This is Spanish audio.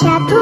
chato.